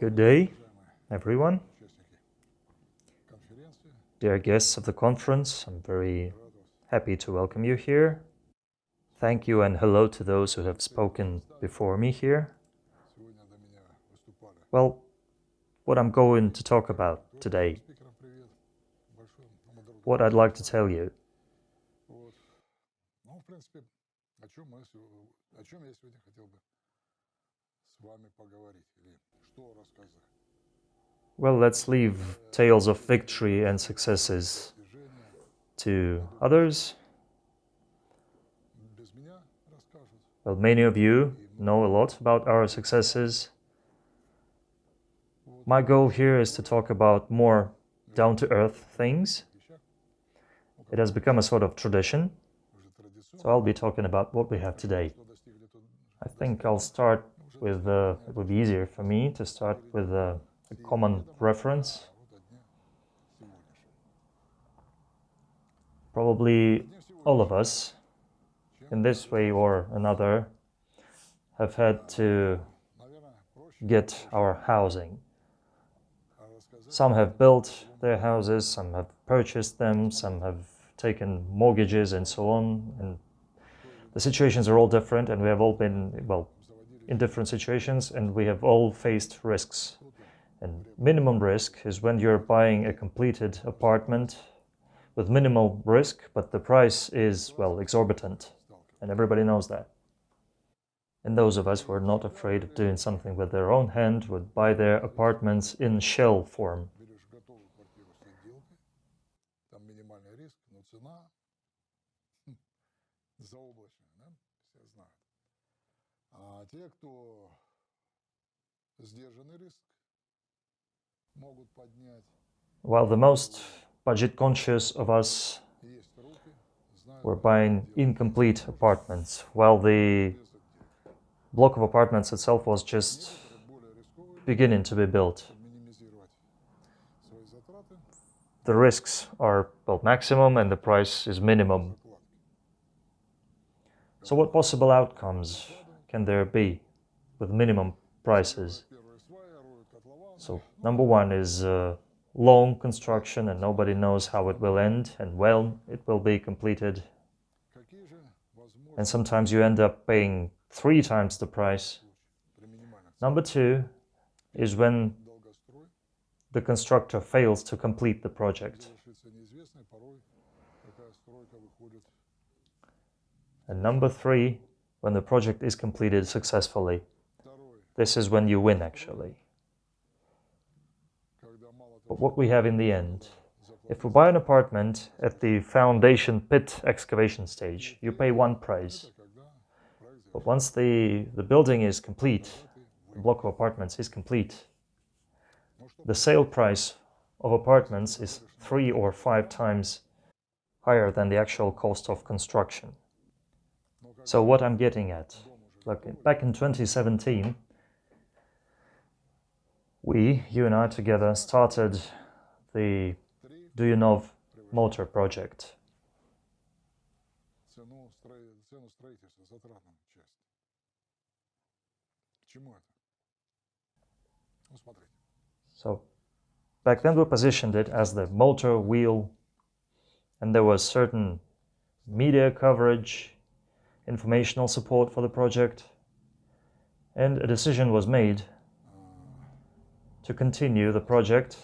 Good day, everyone. Dear guests of the conference, I'm very happy to welcome you here. Thank you and hello to those who have spoken before me here. Well, what I'm going to talk about today, what I'd like to tell you. Well, let's leave tales of victory and successes to others. Well, many of you know a lot about our successes. My goal here is to talk about more down-to-earth things. It has become a sort of tradition, so I'll be talking about what we have today. I think I'll start with, uh, it would be easier for me to start with uh, a common reference. Probably all of us, in this way or another, have had to get our housing. Some have built their houses, some have purchased them, some have taken mortgages and so on. And the situations are all different and we have all been, well, in different situations and we have all faced risks. And minimum risk is when you're buying a completed apartment with minimal risk, but the price is, well, exorbitant. And everybody knows that. And those of us who are not afraid of doing something with their own hand would buy their apartments in shell form. те, кто сдержанный риск, могут поднять. While the most budget conscious of us were buying incomplete apartments, while the block of apartments itself was just beginning to be built. The risks are well maximum and the price is minimum. So what possible outcomes can there be with minimum prices? So number one is uh, long construction and nobody knows how it will end and when it will be completed. And sometimes you end up paying three times the price. Number two is when the constructor fails to complete the project. And number three when the project is completed successfully. This is when you win, actually. But what we have in the end, if we buy an apartment at the foundation pit excavation stage, you pay one price. But once the, the building is complete, the block of apartments is complete, the sale price of apartments is three or five times higher than the actual cost of construction. So what I'm getting at, look, back in 2017, we, you and I together, started the Duyunov motor project. So back then we positioned it as the motor wheel and there was certain media coverage informational support for the project, and a decision was made to continue the project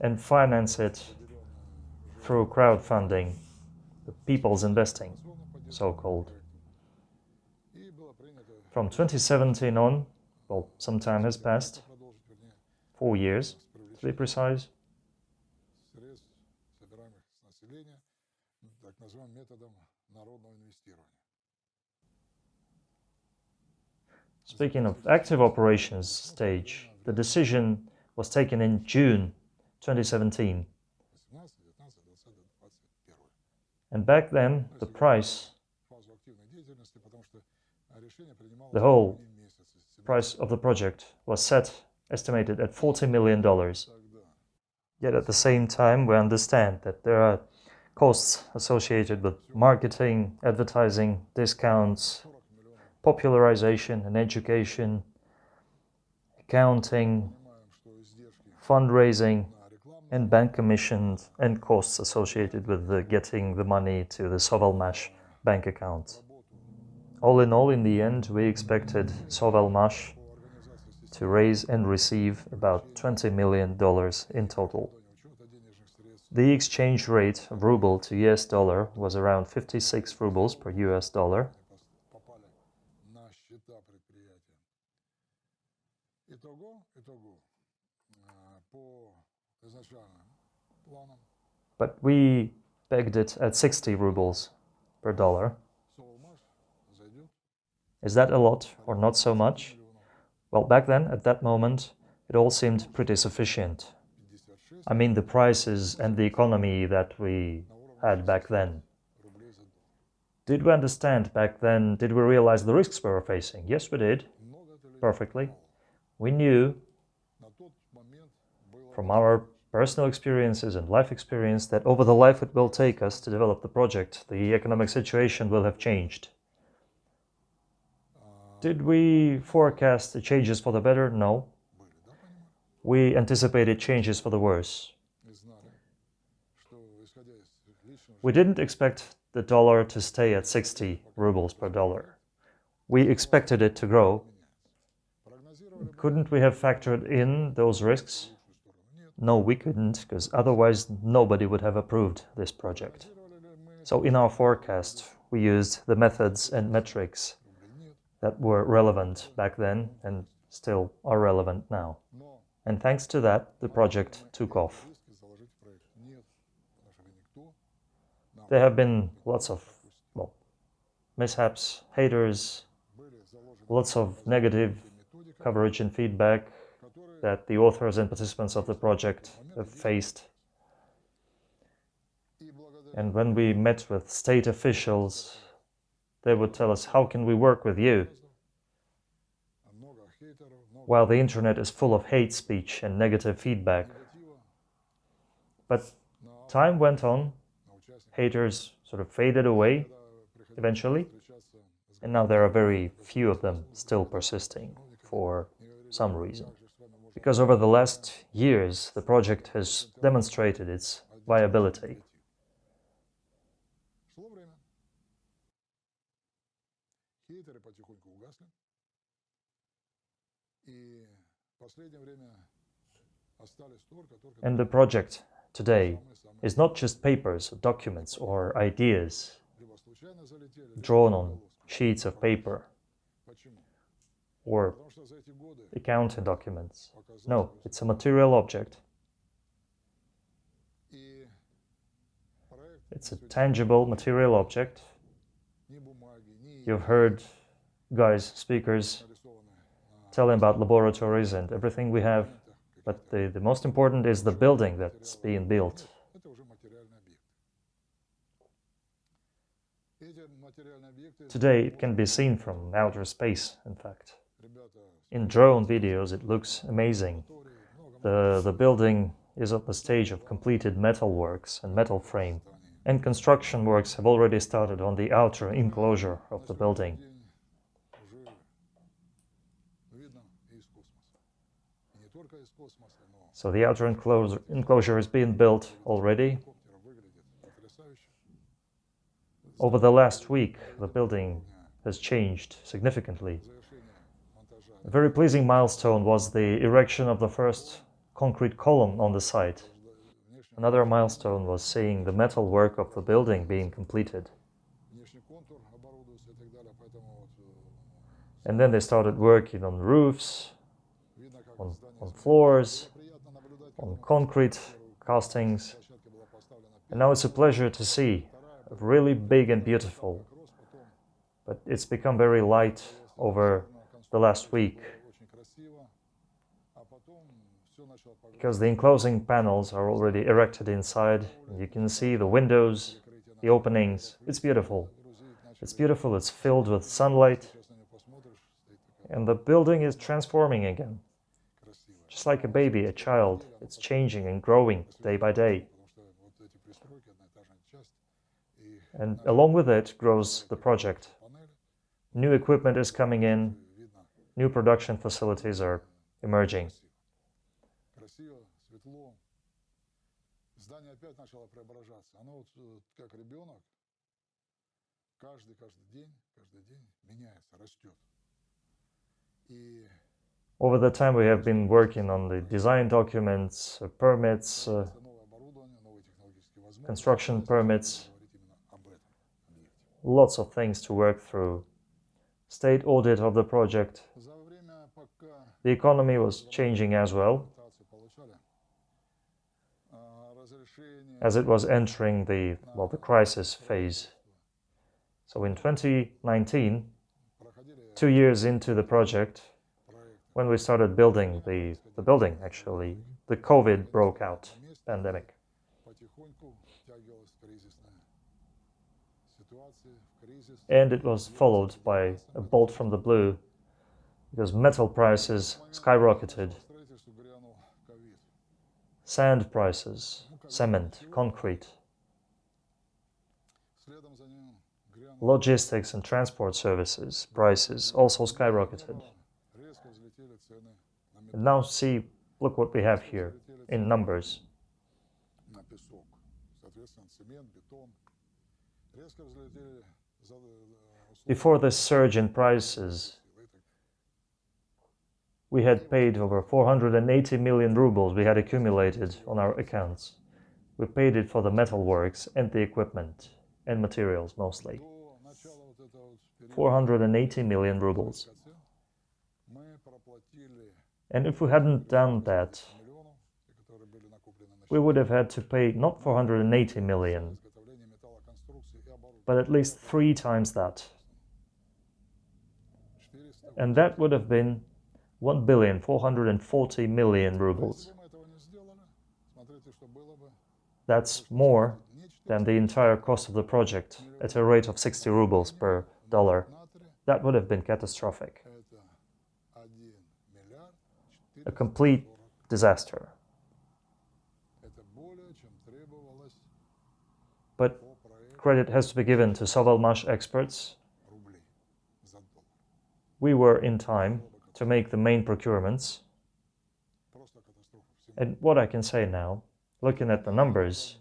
and finance it through crowdfunding, the people's investing, so-called. From 2017 on, well, some time has passed, four years to be precise, Speaking of active operations stage, the decision was taken in June 2017. And back then, the price, the whole price of the project was set, estimated at $40 million. Yet at the same time, we understand that there are costs associated with marketing, advertising, discounts, popularization and education, accounting, fundraising, and bank commissions and costs associated with the getting the money to the Sovelmash bank account. All in all, in the end, we expected Sovelmash to raise and receive about $20 million in total. The exchange rate of ruble to US dollar was around 56 rubles per US dollar. But we pegged it at 60 rubles per dollar. Is that a lot or not so much? Well, back then, at that moment, it all seemed pretty sufficient. I mean the prices and the economy that we had back then. Did we understand back then, did we realize the risks we were facing? Yes, we did, perfectly. We knew from our personal experiences and life experience that over the life it will take us to develop the project, the economic situation will have changed. Did we forecast the changes for the better? No. We anticipated changes for the worse. We didn't expect the dollar to stay at 60 rubles per dollar. We expected it to grow. Couldn't we have factored in those risks? No, we couldn't, because otherwise nobody would have approved this project. So in our forecast, we used the methods and metrics that were relevant back then and still are relevant now. And thanks to that, the project took off. There have been lots of well, mishaps, haters, lots of negative coverage and feedback that the authors and participants of the project have faced. And when we met with state officials, they would tell us, how can we work with you? While the internet is full of hate speech and negative feedback. But time went on, haters sort of faded away eventually, and now there are very few of them still persisting for some reason because over the last years the project has demonstrated its viability. And the project today is not just papers, documents or ideas drawn on sheets of paper or accounting documents. No, it's a material object. It's a tangible material object. You've heard guys, speakers, telling about laboratories and everything we have, but the, the most important is the building that's being built. Today it can be seen from outer space, in fact. In drone videos it looks amazing. The, the building is at the stage of completed metal works and metal frame, and construction works have already started on the outer enclosure of the building. So the outer enclosure, enclosure is being built already. Over the last week, the building has changed significantly. A very pleasing milestone was the erection of the first concrete column on the site. Another milestone was seeing the metal work of the building being completed. And then they started working on roofs, on, floors, on concrete castings. And now it's a pleasure to see, really big and beautiful. But it's become very light over the last week. Because the enclosing panels are already erected inside you can see the windows the openings. It's beautiful. It's beautiful. It's filled with sunlight. And the building is transforming again just like a baby a child it's changing and growing day by day and along with it grows the project new equipment is coming in New production facilities are emerging. красиво, светло. Здание опять начало преображаться. Оно вот э, как ребенок, каждый, каждый день, каждый день меняется, растет. И over the time we have been working on the design documents, uh, permits, uh, construction permits, lots of things to work through. State audit of the project. The economy was changing as well, as it was entering the, well, the crisis phase. So in 2019, two years into the project, when we started building the, the building, actually, the COVID broke out pandemic. And it was followed by a bolt from the blue because metal prices skyrocketed. Sand prices, cement, concrete, logistics and transport services prices also skyrocketed. Now see, look what we have here in numbers. Before the surge in prices, we had paid over 480 million rubles we had accumulated on our accounts. We paid it for the metalworks and the equipment and materials mostly. 480 million rubles. And if we hadn't done that, we would have had to pay not 480 million, but at least three times that. And that would have been 1 billion 440 million rubles. That's more than the entire cost of the project at a rate of 60 rubles per dollar. That would have been catastrophic a complete disaster. But credit has to be given to Sovelmash experts. We were in time to make the main procurements. And what I can say now, looking at the numbers,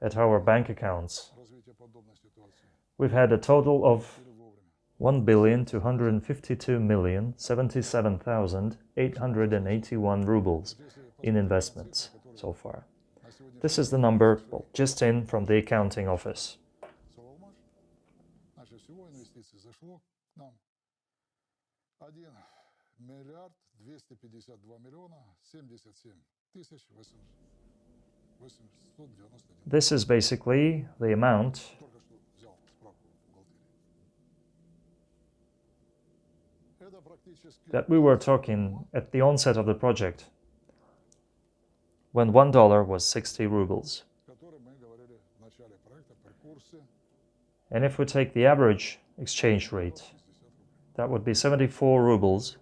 at our bank accounts, we've had a total of one billion two hundred and fifty-two million seventy-seven thousand eight hundred and eighty-one rubles in investments so far. This is the number well, just in from the accounting office. This is basically the amount that we were talking at the onset of the project, when $1 was 60 rubles. And if we take the average exchange rate, that would be 74 rubles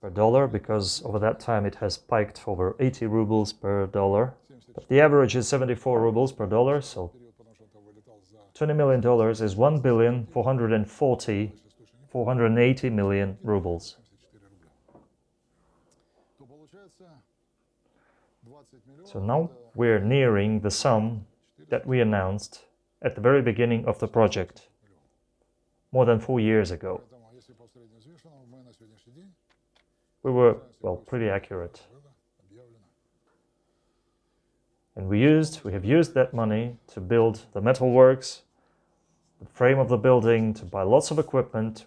per dollar, because over that time it has spiked over 80 rubles per dollar. But the average is 74 rubles per dollar, so $20 million is 1,440 480 million rubles. So now we're nearing the sum that we announced at the very beginning of the project, more than four years ago. We were, well, pretty accurate. And we used, we have used that money to build the metalworks, the frame of the building, to buy lots of equipment,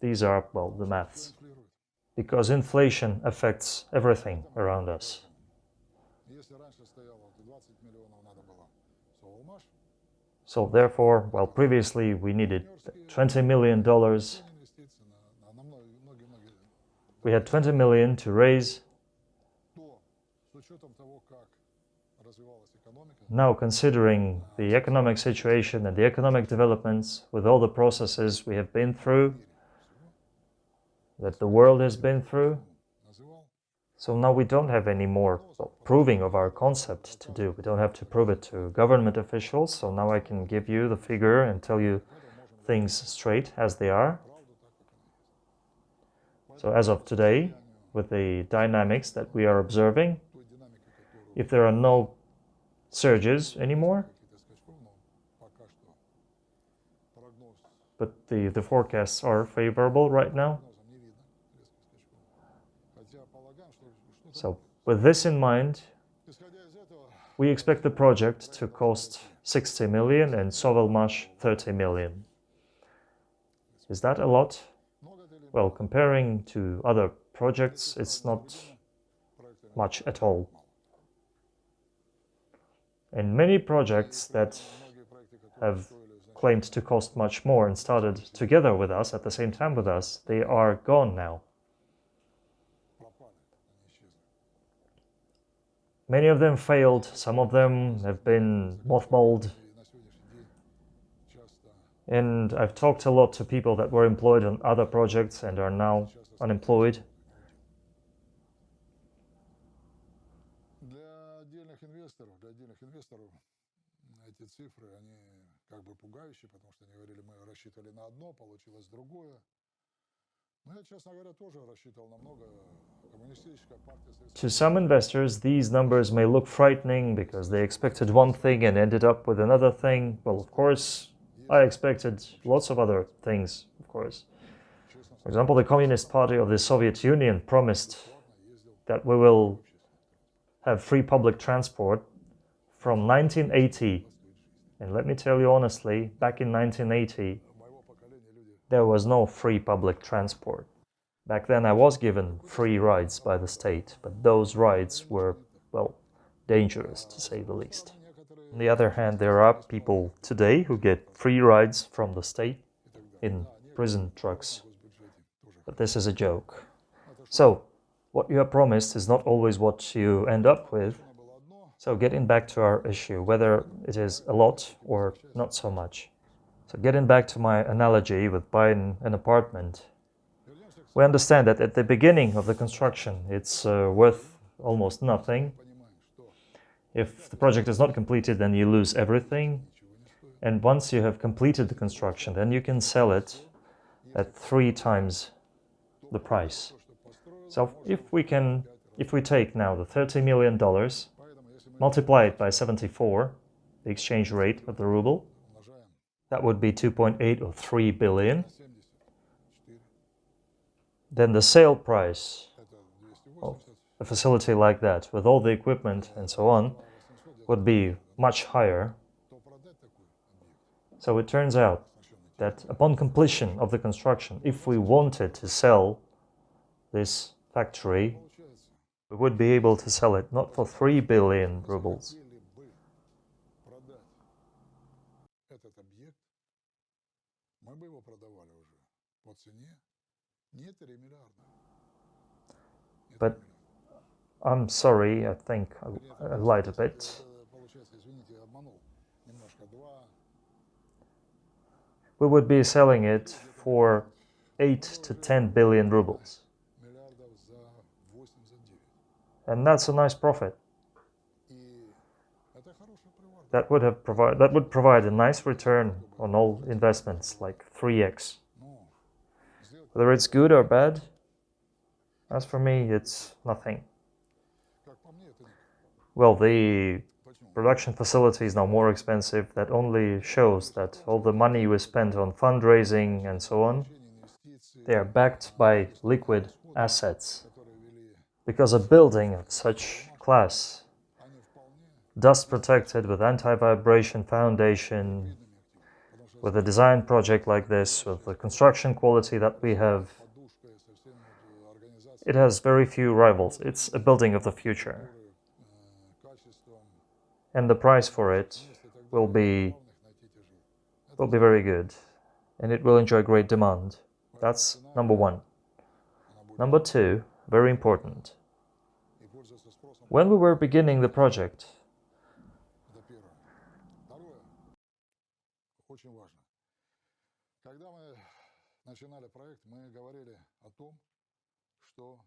These are, well, the maths. Because inflation affects everything around us. So therefore, while well, previously we needed $20 million, we had 20 million to raise. Now, considering the economic situation and the economic developments, with all the processes we have been through, that the world has been through. So now we don't have any more proving of our concept to do. We don't have to prove it to government officials. So now I can give you the figure and tell you things straight as they are. So as of today, with the dynamics that we are observing, if there are no surges anymore, but the, the forecasts are favorable right now, So with this in mind, we expect the project to cost 60 million and Sovelmash 30 million. Is that a lot? Well, comparing to other projects, it's not much at all. And many projects that have claimed to cost much more and started together with us at the same time with us, they are gone now. Many of them failed, some of them have been mothballed, И на сегодняшний день часто, and I've talked a lot to people that were employed on other projects and are now часто unemployed. Для отдельных инвесторов, для отдельных инвесторов м, эти цифры, они как бы пугающие, потому что они говорили, мы рассчитывали на одно, получилось другое. To some investors, these numbers may look frightening because they expected one thing and ended up with another thing. Well, of course, I expected lots of other things, of course. For example, the Communist Party of the Soviet Union promised that we will have free public transport from 1980. And let me tell you honestly, back in 1980, there was no free public transport. Back then I was given free rides by the state, but those rides were, well, dangerous to say the least. On the other hand, there are people today who get free rides from the state in prison trucks. But this is a joke. So, what you are promised is not always what you end up with. So getting back to our issue, whether it is a lot or not so much. So getting back to my analogy with buying an apartment, we understand that at the beginning of the construction it's uh, worth almost nothing. If the project is not completed then you lose everything and once you have completed the construction then you can sell it at three times the price. So if we can, if we take now the 30 million dollars, multiply it by 74, the exchange rate of the ruble, that would be 2.8 or 3 billion. Then the sale price of a facility like that, with all the equipment and so on, would be much higher. So it turns out that upon completion of the construction, if we wanted to sell this factory, we would be able to sell it not for 3 billion rubles, мы бы его продавали уже по цене не 3 миллиарда. Не 3 But миллиарда. I'm sorry, I think I, I lied a bit. Это, Получается, извините, я обманул немножко. 2 We would be selling it for 8 to 10 billion rubles. миллиардов за 8, за 9. And that's a nice profit. That would have provide that would provide a nice return on all investments, like 3x. Whether it's good or bad, as for me, it's nothing. Well, the production facility is now more expensive. That only shows that all the money we spent on fundraising and so on, they are backed by liquid assets. Because a building of such class dust protected with anti-vibration foundation, with a design project like this, with the construction quality that we have, it has very few rivals. It's a building of the future. And the price for it will be will be very good and it will enjoy great demand. That's number one. Number two, very important. When we were beginning the project, начинали проект, мы говорили о том, что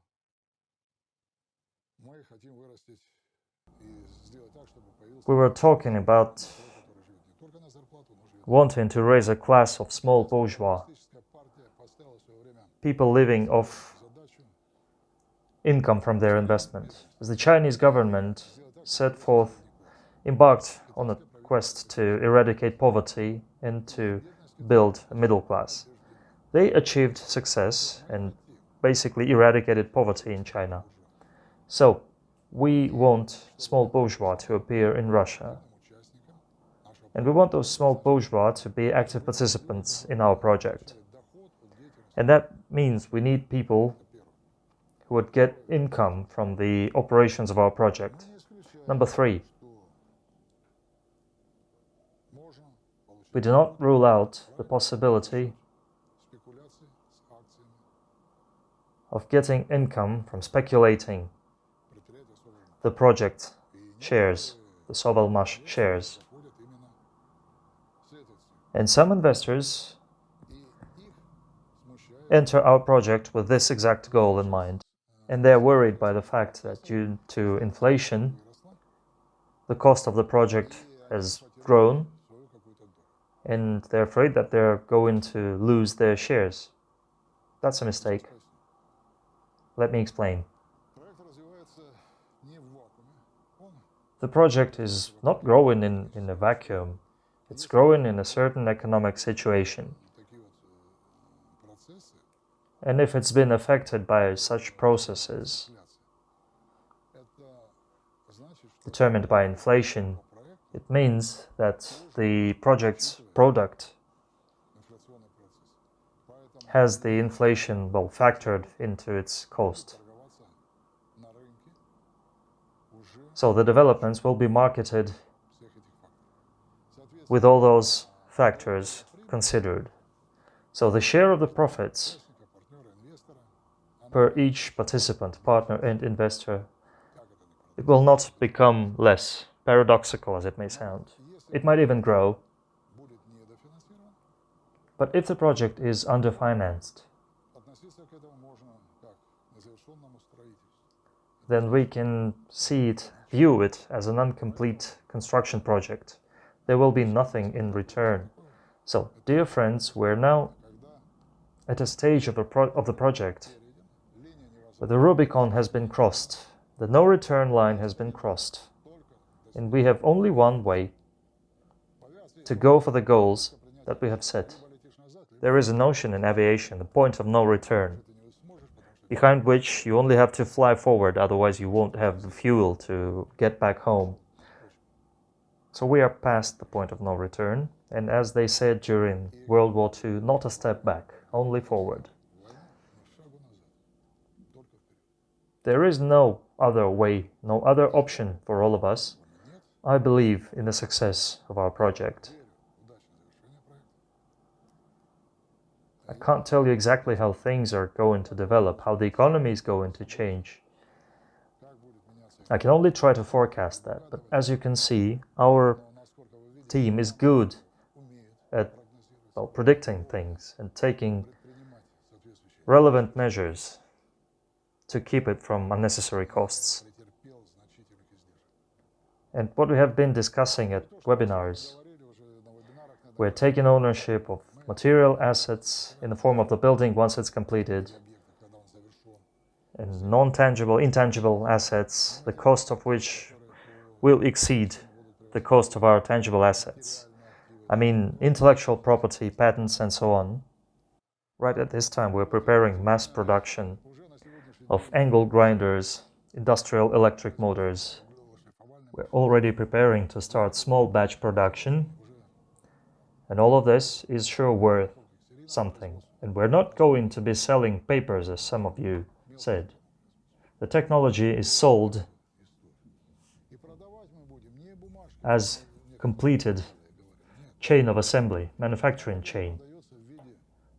мы хотим вырастить и сделать так, чтобы появился we were talking about человек, который живет не только на зарплату, но живет. wanting to raise a class of small bourgeois, Коммунистическая партия поставила в свое время people living off задачу income from their investment. As the Chinese government set forth, embarked on a quest to eradicate poverty and to build a middle class. They achieved success and basically eradicated poverty in China. So, we want small bourgeois to appear in Russia. And we want those small bourgeois to be active participants in our project. And that means we need people who would get income from the operations of our project. Number three, we do not rule out the possibility of getting income from speculating the project shares, the Sovelmash shares. And some investors enter our project with this exact goal in mind. And they're worried by the fact that due to inflation, the cost of the project has grown and they're afraid that they're going to lose their shares. That's a mistake. Let me explain. The project is not growing in, in a vacuum. It's growing in a certain economic situation. And if it's been affected by such processes determined by inflation, it means that the project's product has the inflation well factored into its cost. So the developments will be marketed with all those factors considered. So the share of the profits per each participant, partner and investor, it will not become less, paradoxical as it may sound. It might even grow, but if the project is underfinanced, then we can see it, view it as an incomplete construction project. There will be nothing in return. So, dear friends, we're now at a stage of, a of the project where the Rubicon has been crossed, the no return line has been crossed, and we have only one way to go for the goals that we have set. There is a notion in aviation, the point of no return, behind which you only have to fly forward, otherwise you won't have the fuel to get back home. So we are past the point of no return, and as they said during World War II, not a step back, only forward. There is no other way, no other option for all of us. I believe in the success of our project. I can't tell you exactly how things are going to develop, how the economy is going to change. I can only try to forecast that, but as you can see, our team is good at well, predicting things and taking relevant measures to keep it from unnecessary costs. And what we have been discussing at webinars, we're taking ownership of material assets in the form of the building once it's completed, and non-tangible, intangible assets, the cost of which will exceed the cost of our tangible assets. I mean intellectual property, patents and so on. Right at this time we're preparing mass production of angle grinders, industrial electric motors. We're already preparing to start small batch production and all of this is sure worth something. And we're not going to be selling papers, as some of you said. The technology is sold as completed chain of assembly, manufacturing chain,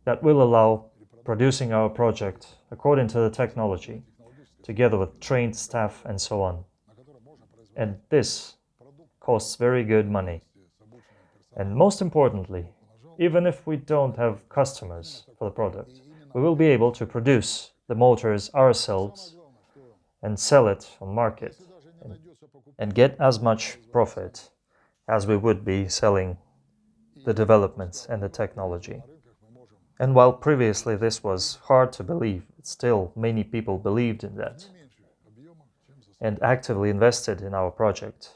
that will allow producing our project according to the technology, together with trained staff and so on. And this costs very good money. And most importantly, even if we don't have customers for the product, we will be able to produce the motors ourselves and sell it on market and, and get as much profit as we would be selling the developments and the technology. And while previously this was hard to believe, still many people believed in that and actively invested in our project.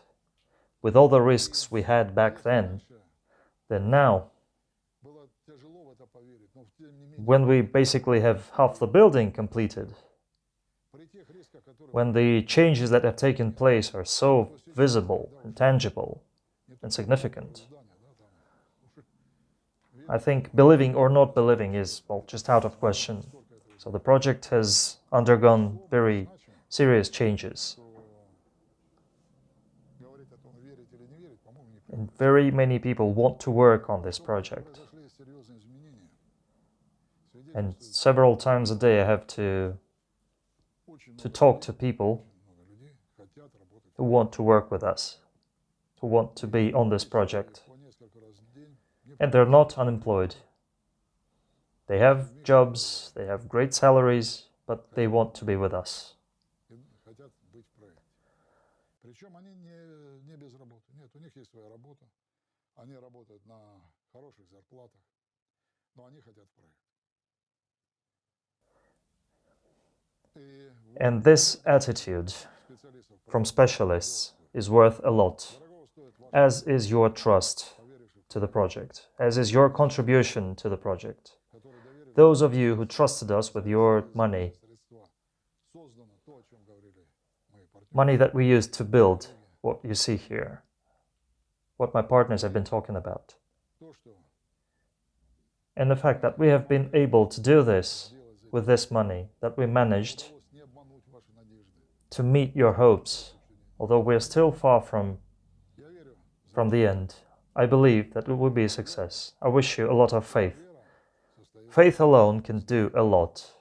With all the risks we had back then, then now, when we basically have half the building completed, when the changes that have taken place are so visible and tangible and significant, I think believing or not believing is, well, just out of question. So the project has undergone very serious changes. very many people want to work on this project. And several times a day I have to to talk to people who want to work with us, who want to be on this project. And they're not unemployed. They have jobs, they have great salaries, but they want to be with us у них есть своя работа. Они работают на хороших зарплатах, но они хотят в проект. И вот And this attitude специалистов from specialists is worth a lot, дорого стоит ваш as is your trust поверивший, to the project, as is your contribution to the project. который доверили Those of you who trusted us with your money, средства. Создано то, о чем говорили мои партнеры. money that we used to build what you see here, what my partners have been talking about. And the fact that we have been able to do this with this money, that we managed to meet your hopes, although we are still far from, from the end. I believe that it will be a success. I wish you a lot of faith. Faith alone can do a lot,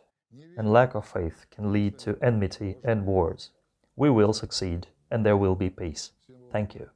and lack of faith can lead to enmity and wars. We will succeed, and there will be peace. Thank you.